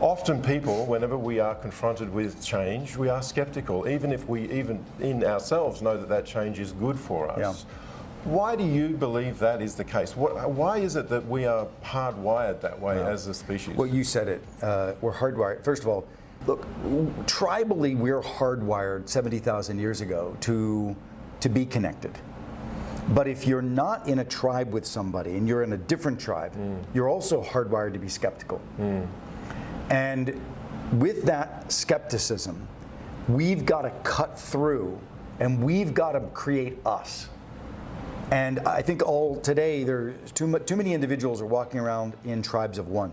often people, whenever we are confronted with change, we are skeptical, even if we even in ourselves know that that change is good for us. Yeah. Why do you believe that is the case? What, why is it that we are hardwired that way as a species? Well, you said it. Uh, we're hardwired. First of all, look, tribally, we're hardwired 70,000 years ago to, to be connected. But if you're not in a tribe with somebody and you're in a different tribe, you're also hardwired to be skeptical. And with that skepticism, we've got to cut through and we've got to create us. And I think all today, there's too, too many individuals are walking around in tribes of one.